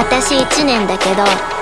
私1年だけど